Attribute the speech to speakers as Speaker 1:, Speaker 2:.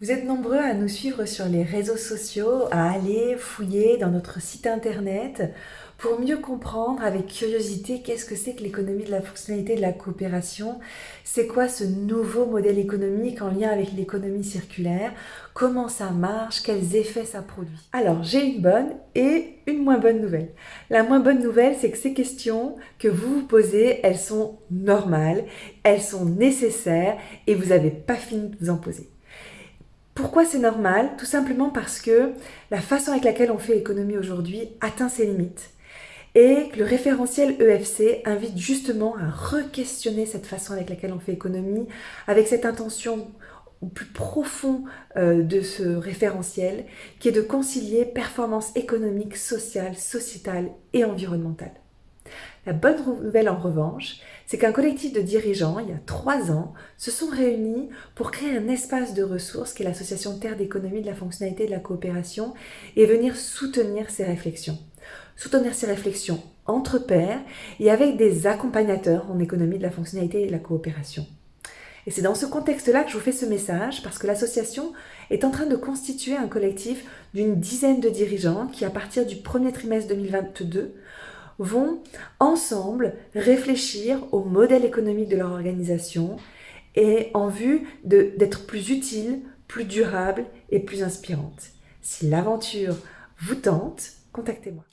Speaker 1: Vous êtes nombreux à nous suivre sur les réseaux sociaux, à aller fouiller dans notre site internet pour mieux comprendre avec curiosité qu'est-ce que c'est que l'économie de la fonctionnalité de la coopération, c'est quoi ce nouveau modèle économique en lien avec l'économie circulaire, comment ça marche, quels effets ça produit? Alors j'ai une bonne et une moins bonne nouvelle. La moins bonne nouvelle, c'est que ces questions que vous vous posez, elles sont normales, elles sont nécessaires et vous n'avez pas fini de vous en poser. Pourquoi c'est normal? Tout simplement parce que la façon avec laquelle on fait l'économie aujourd'hui atteint ses limites et que le référentiel EFC invite justement à re-questionner cette façon avec laquelle on fait économie, avec cette intention au plus profond euh, de ce référentiel, qui est de concilier performance économique, sociale, sociétale et environnementale. La bonne nouvelle en revanche, c'est qu'un collectif de dirigeants, il y a trois ans, se sont réunis pour créer un espace de ressources qui est l'association Terre d'économie de la fonctionnalité de la coopération et venir soutenir ces réflexions. Soutenir ces réflexions entre pairs et avec des accompagnateurs en économie de la fonctionnalité et de la coopération. Et c'est dans ce contexte-là que je vous fais ce message parce que l'association est en train de constituer un collectif d'une dizaine de dirigeants qui, à partir du premier trimestre 2022, vont ensemble réfléchir au modèle économique de leur organisation et en vue d'être plus utile, plus durable et plus inspirante. Si l'aventure vous tente, contactez-moi.